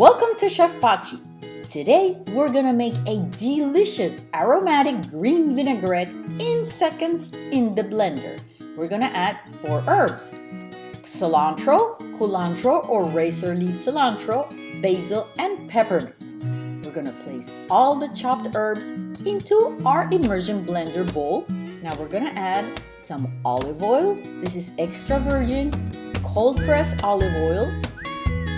Welcome to Chef Pachi. Today we're gonna make a delicious aromatic green vinaigrette in seconds in the blender. We're gonna add four herbs. Cilantro, culantro or razor leaf cilantro, basil and peppermint. We're gonna place all the chopped herbs into our immersion blender bowl. Now we're gonna add some olive oil. This is extra virgin, cold pressed olive oil,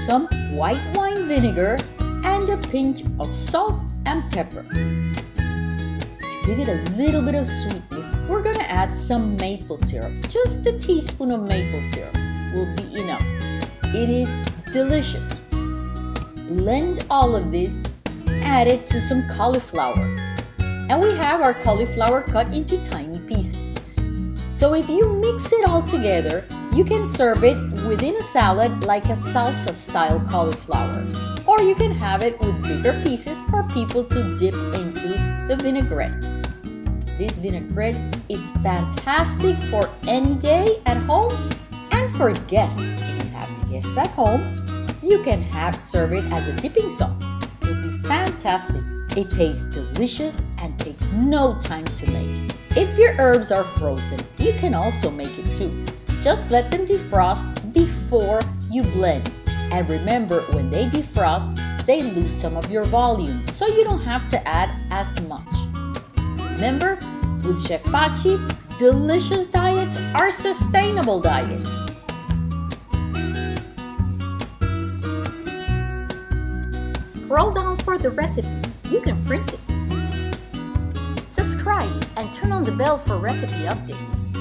some white wine vinegar, and a pinch of salt and pepper. To give it a little bit of sweetness, we're gonna add some maple syrup. Just a teaspoon of maple syrup will be enough. It is delicious. Blend all of this, add it to some cauliflower. And we have our cauliflower cut into tiny pieces. So if you mix it all together, you can serve it within a salad like a salsa style cauliflower, or you can have it with bigger pieces for people to dip into the vinaigrette. This vinaigrette is fantastic for any day at home and for guests. If you have guests at home, you can have serve it as a dipping sauce. It'll be fantastic. It tastes delicious and takes no time to make. If your herbs are frozen, you can also make it too. Just let them defrost before you blend. And remember, when they defrost, they lose some of your volume, so you don't have to add as much. Remember, with Chef Pachi, delicious diets are sustainable diets. Scroll down for the recipe. You can print it. Subscribe and turn on the bell for recipe updates.